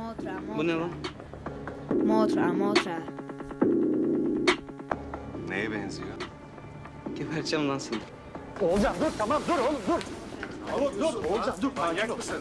motra, motra. Bu ne lan? Motra, motra. Neye benziyor? Geberteceğim lan seni. Oğulcan dur tamam dur oğlum dur. Oğlum dur. Oğulcan dur. Manyak mısın?